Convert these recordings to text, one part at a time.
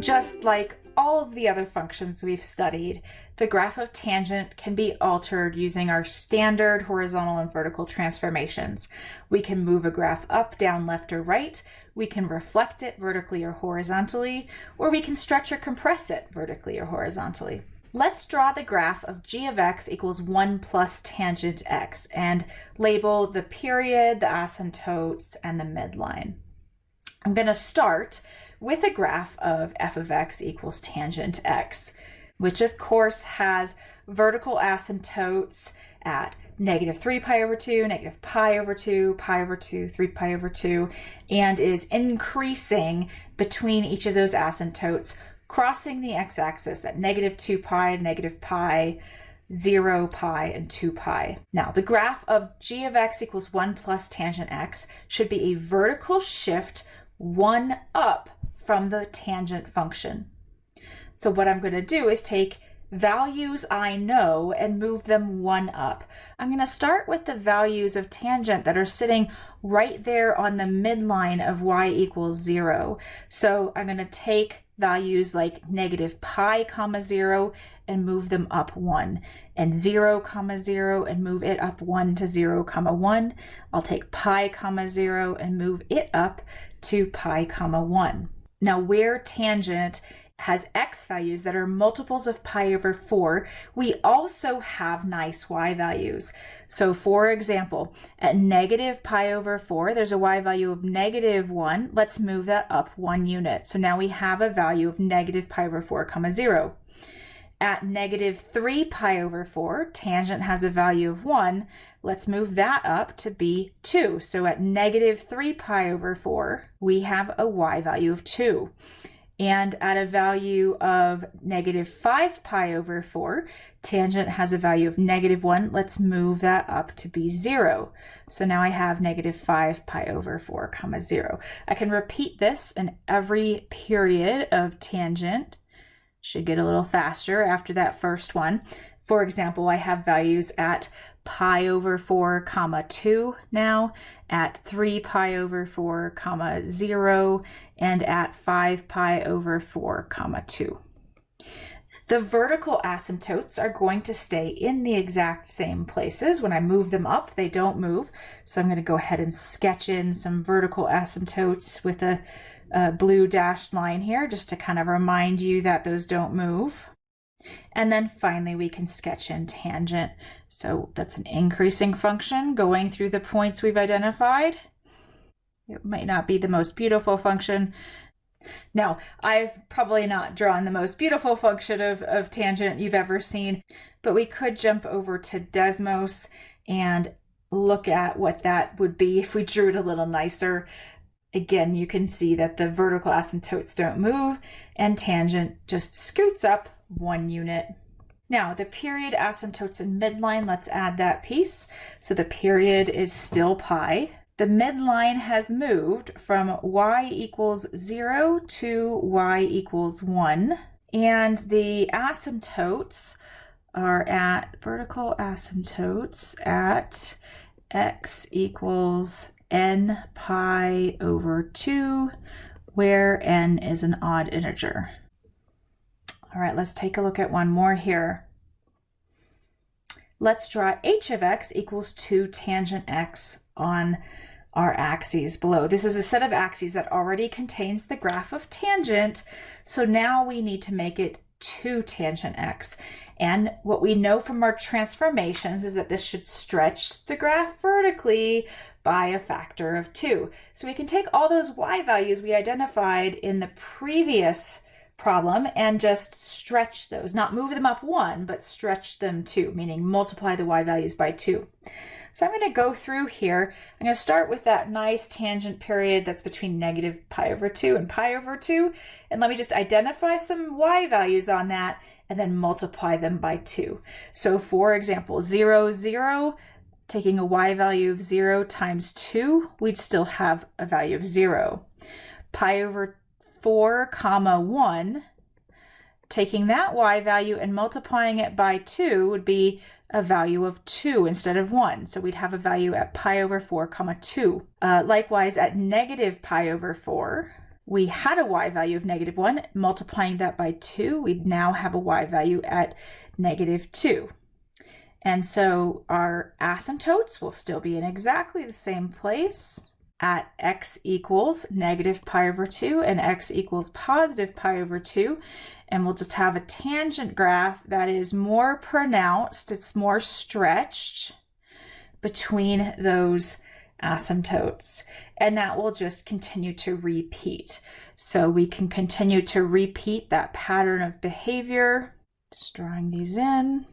Just like all of the other functions we've studied, the graph of tangent can be altered using our standard horizontal and vertical transformations. We can move a graph up, down, left, or right. We can reflect it vertically or horizontally, or we can stretch or compress it vertically or horizontally. Let's draw the graph of g of x equals 1 plus tangent x and label the period, the asymptotes, and the midline. I'm going to start with a graph of f of x equals tangent x, which of course has vertical asymptotes at negative 3 pi over 2, negative pi over 2, pi over 2, 3 pi over 2, and is increasing between each of those asymptotes, crossing the x-axis at negative 2 pi, negative pi, 0 pi, and 2 pi. Now, the graph of g of x equals 1 plus tangent x should be a vertical shift 1 up from the tangent function. So what I'm going to do is take values I know and move them one up. I'm going to start with the values of tangent that are sitting right there on the midline of y equals 0. So I'm going to take values like negative pi comma 0 and move them up 1 and 0 comma 0 and move it up 1 to 0 comma 1. I'll take pi comma 0 and move it up to pi comma 1. Now where tangent has x values that are multiples of pi over 4, we also have nice y values. So for example, at negative pi over 4, there's a y value of negative 1. Let's move that up one unit. So now we have a value of negative pi over 4 comma 0. At negative 3 pi over 4, tangent has a value of 1. Let's move that up to be 2. So at negative 3 pi over 4, we have a y value of 2. And at a value of negative 5 pi over 4, tangent has a value of negative 1. Let's move that up to be 0. So now I have negative 5 pi over 4 comma 0. I can repeat this in every period of tangent should get a little faster after that first one. For example, I have values at pi over 4 comma 2 now, at 3 pi over 4 comma 0, and at 5 pi over 4 comma 2. The vertical asymptotes are going to stay in the exact same places. When I move them up, they don't move. So I'm going to go ahead and sketch in some vertical asymptotes with a uh, blue dashed line here just to kind of remind you that those don't move. And then finally we can sketch in tangent. So that's an increasing function going through the points we've identified. It might not be the most beautiful function. Now, I've probably not drawn the most beautiful function of, of tangent you've ever seen, but we could jump over to Desmos and look at what that would be if we drew it a little nicer. Again, you can see that the vertical asymptotes don't move and tangent just scoots up one unit. Now the period asymptotes in midline, let's add that piece. So the period is still pi. The midline has moved from y equals 0 to y equals 1. And the asymptotes are at vertical asymptotes at x equals n pi over 2, where n is an odd integer. All right, let's take a look at one more here. Let's draw h of x equals 2 tangent x on our axes below. This is a set of axes that already contains the graph of tangent, so now we need to make it 2 tangent x. And what we know from our transformations is that this should stretch the graph vertically by a factor of 2. So we can take all those y values we identified in the previous problem and just stretch those, not move them up 1, but stretch them 2, meaning multiply the y values by 2. So I'm going to go through here. I'm going to start with that nice tangent period that's between negative pi over 2 and pi over 2. And let me just identify some y values on that and then multiply them by 2. So for example, 0, 0, taking a y value of 0 times 2, we'd still have a value of 0. Pi over 4 comma 1, taking that y value and multiplying it by 2 would be a value of 2 instead of 1. So we'd have a value at pi over 4 comma 2. Uh, likewise, at negative pi over 4, we had a y value of negative 1. Multiplying that by 2, we'd now have a y value at negative 2. And so our asymptotes will still be in exactly the same place at x equals negative pi over 2 and x equals positive pi over 2. And we'll just have a tangent graph that is more pronounced, it's more stretched between those asymptotes. And that will just continue to repeat. So we can continue to repeat that pattern of behavior. Just drawing these in.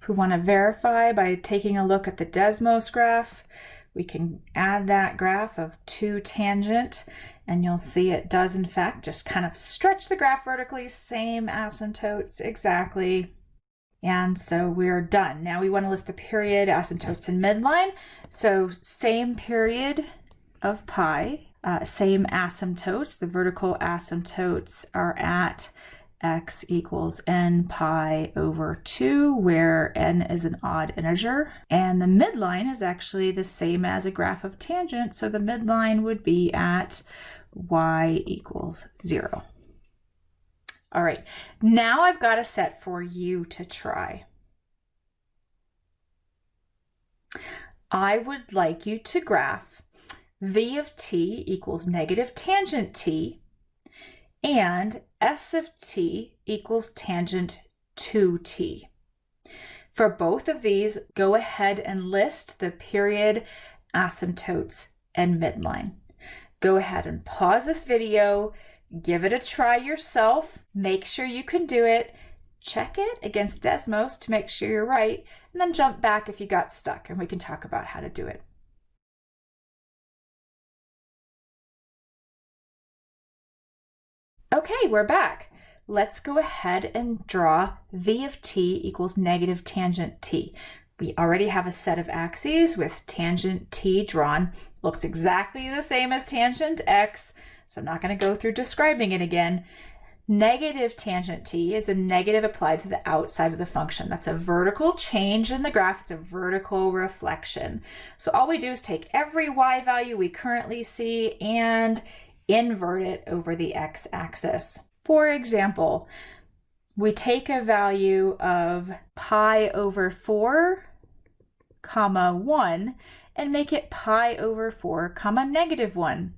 If we want to verify by taking a look at the Desmos graph, we can add that graph of 2 tangent and you'll see it does in fact just kind of stretch the graph vertically, same asymptotes exactly. And so we're done. Now we want to list the period, asymptotes, and midline. So same period of pi, uh, same asymptotes. The vertical asymptotes are at x equals n pi over 2, where n is an odd integer. And the midline is actually the same as a graph of tangent, so the midline would be at y equals 0. All right, now I've got a set for you to try. I would like you to graph v of t equals negative tangent t and s of t equals tangent 2t. For both of these, go ahead and list the period, asymptotes, and midline. Go ahead and pause this video, give it a try yourself, make sure you can do it, check it against Desmos to make sure you're right, and then jump back if you got stuck and we can talk about how to do it. Okay, we're back. Let's go ahead and draw v of t equals negative tangent t. We already have a set of axes with tangent t drawn. Looks exactly the same as tangent x, so I'm not going to go through describing it again. Negative tangent t is a negative applied to the outside of the function. That's a vertical change in the graph. It's a vertical reflection. So all we do is take every y value we currently see and invert it over the x-axis. For example, we take a value of pi over 4 comma 1 and make it pi over 4 comma negative 1.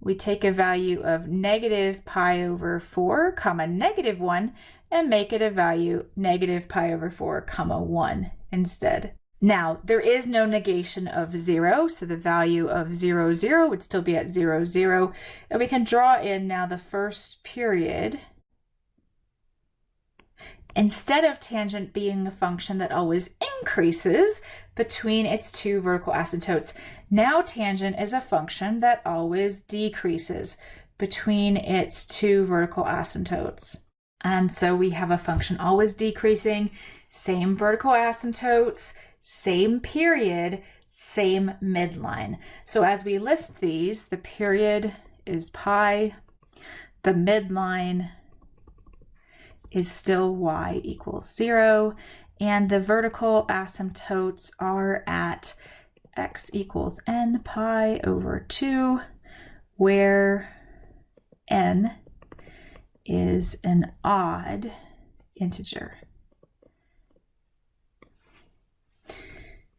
We take a value of negative pi over 4 comma negative 1 and make it a value negative pi over 4 comma 1 instead. Now, there is no negation of 0, so the value of 0, 0 would still be at 0, 0. And we can draw in now the first period. Instead of tangent being a function that always increases between its two vertical asymptotes, now tangent is a function that always decreases between its two vertical asymptotes. And so we have a function always decreasing, same vertical asymptotes, same period, same midline. So as we list these, the period is pi, the midline is still y equals zero, and the vertical asymptotes are at x equals n pi over 2, where n is an odd integer.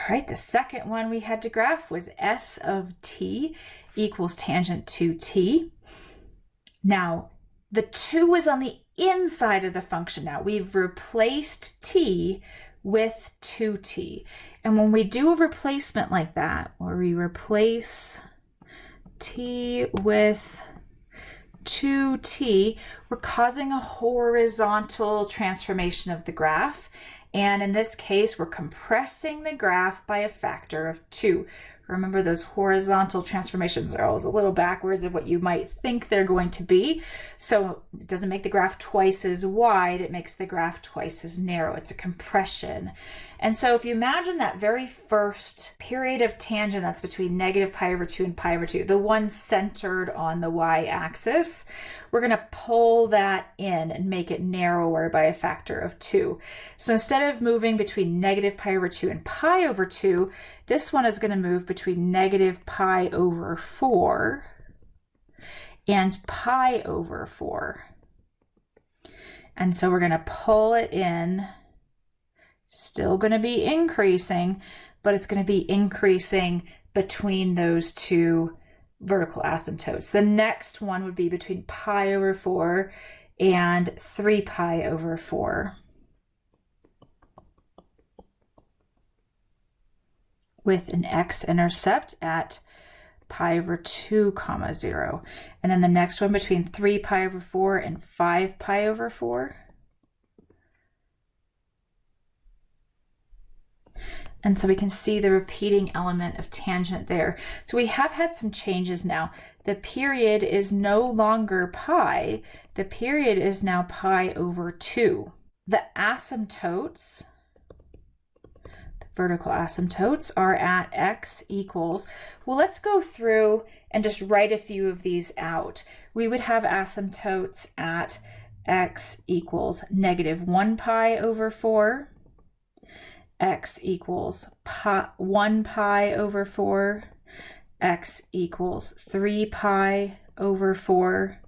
All right, the second one we had to graph was s of t equals tangent 2t. Now, the 2 is on the inside of the function now. We've replaced t with 2t. And when we do a replacement like that, where we replace t with 2t, we're causing a horizontal transformation of the graph. And in this case, we're compressing the graph by a factor of two. Remember those horizontal transformations are always a little backwards of what you might think they're going to be. So it doesn't make the graph twice as wide, it makes the graph twice as narrow. It's a compression. And so if you imagine that very first period of tangent that's between negative pi over 2 and pi over 2, the one centered on the y-axis, we're going to pull that in and make it narrower by a factor of 2. So instead of moving between negative pi over 2 and pi over 2, this one is going to move between negative pi over 4 and pi over 4. And so we're going to pull it in. Still going to be increasing, but it's going to be increasing between those two vertical asymptotes. The next one would be between pi over 4 and 3 pi over 4. with an x-intercept at pi over 2 comma 0. And then the next one between 3 pi over 4 and 5 pi over 4. And so we can see the repeating element of tangent there. So we have had some changes now. The period is no longer pi. The period is now pi over 2. The asymptotes the vertical asymptotes are at x equals, well, let's go through and just write a few of these out. We would have asymptotes at x equals negative 1 pi over 4, x equals pi, 1 pi over 4, x equals 3 pi over 4,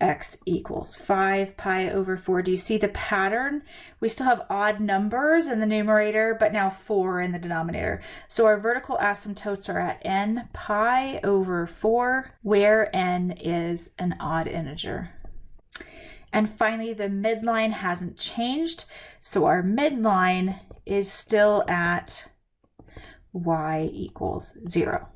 x equals 5 pi over 4. Do you see the pattern? We still have odd numbers in the numerator, but now 4 in the denominator. So our vertical asymptotes are at n pi over 4, where n is an odd integer. And finally, the midline hasn't changed, so our midline is still at y equals 0.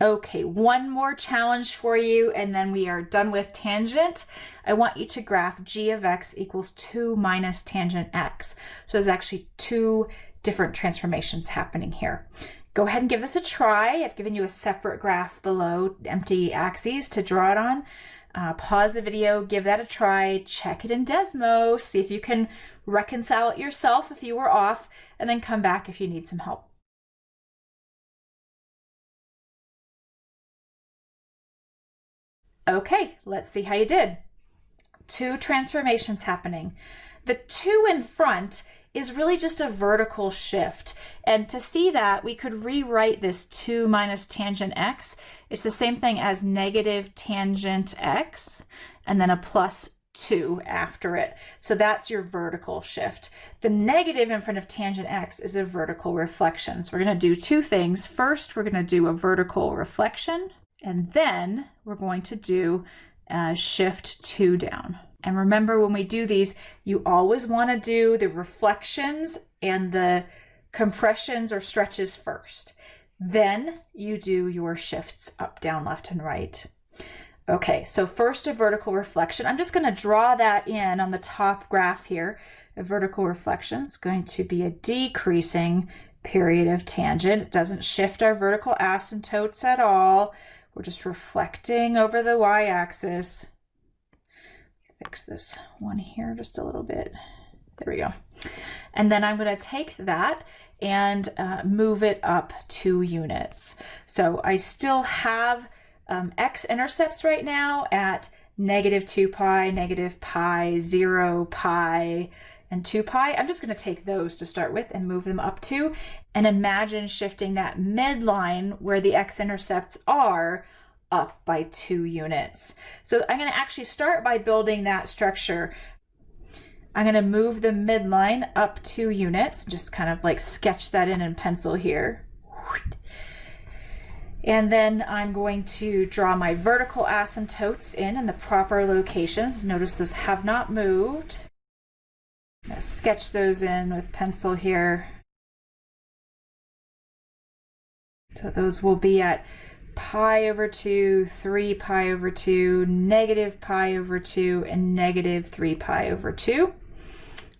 Okay, one more challenge for you and then we are done with tangent. I want you to graph g of x equals 2 minus tangent x. So there's actually two different transformations happening here. Go ahead and give this a try. I've given you a separate graph below empty axes to draw it on. Uh, pause the video, give that a try, check it in Desmos, see if you can reconcile it yourself if you were off, and then come back if you need some help. Okay, let's see how you did. Two transformations happening. The two in front is really just a vertical shift. And to see that, we could rewrite this 2 minus tangent x. It's the same thing as negative tangent x, and then a plus 2 after it. So that's your vertical shift. The negative in front of tangent x is a vertical reflection. So we're going to do two things. First, we're going to do a vertical reflection. And then we're going to do uh, shift two down. And remember when we do these, you always want to do the reflections and the compressions or stretches first. Then you do your shifts up, down, left, and right. Okay, so first a vertical reflection. I'm just going to draw that in on the top graph here. A vertical reflection is going to be a decreasing period of tangent. It doesn't shift our vertical asymptotes at all. We're just reflecting over the y-axis. Fix this one here just a little bit. There we go. And then I'm going to take that and uh, move it up two units. So I still have um, x-intercepts right now at negative 2 pi, negative pi, 0 pi, and 2 pi. I'm just going to take those to start with and move them up to and imagine shifting that midline where the x-intercepts are up by two units. So I'm going to actually start by building that structure. I'm going to move the midline up two units, just kind of like sketch that in in pencil here. And then I'm going to draw my vertical asymptotes in in the proper locations. Notice those have not moved sketch those in with pencil here. So those will be at pi over 2, 3 pi over 2, negative pi over 2, and negative 3 pi over 2,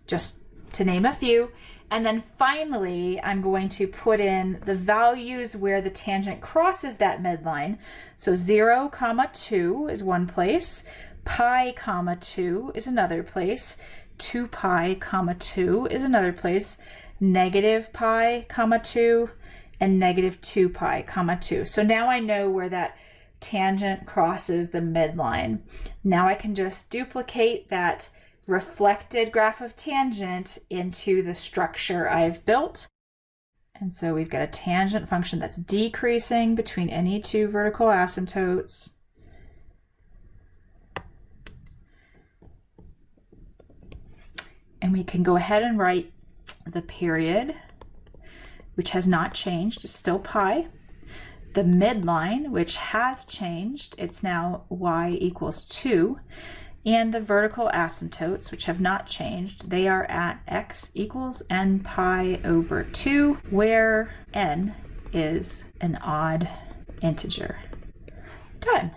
just to name a few. And then finally, I'm going to put in the values where the tangent crosses that midline. So 0, comma 2 is one place, pi, comma 2 is another place, 2 pi comma 2 is another place, negative pi comma 2, and negative 2 pi comma 2. So now I know where that tangent crosses the midline. Now I can just duplicate that reflected graph of tangent into the structure I've built. And so we've got a tangent function that's decreasing between any two vertical asymptotes. And we can go ahead and write the period, which has not changed, is still pi. The midline, which has changed, it's now y equals 2 and the vertical asymptotes, which have not changed, they are at x equals n pi over 2, where n is an odd integer. Done.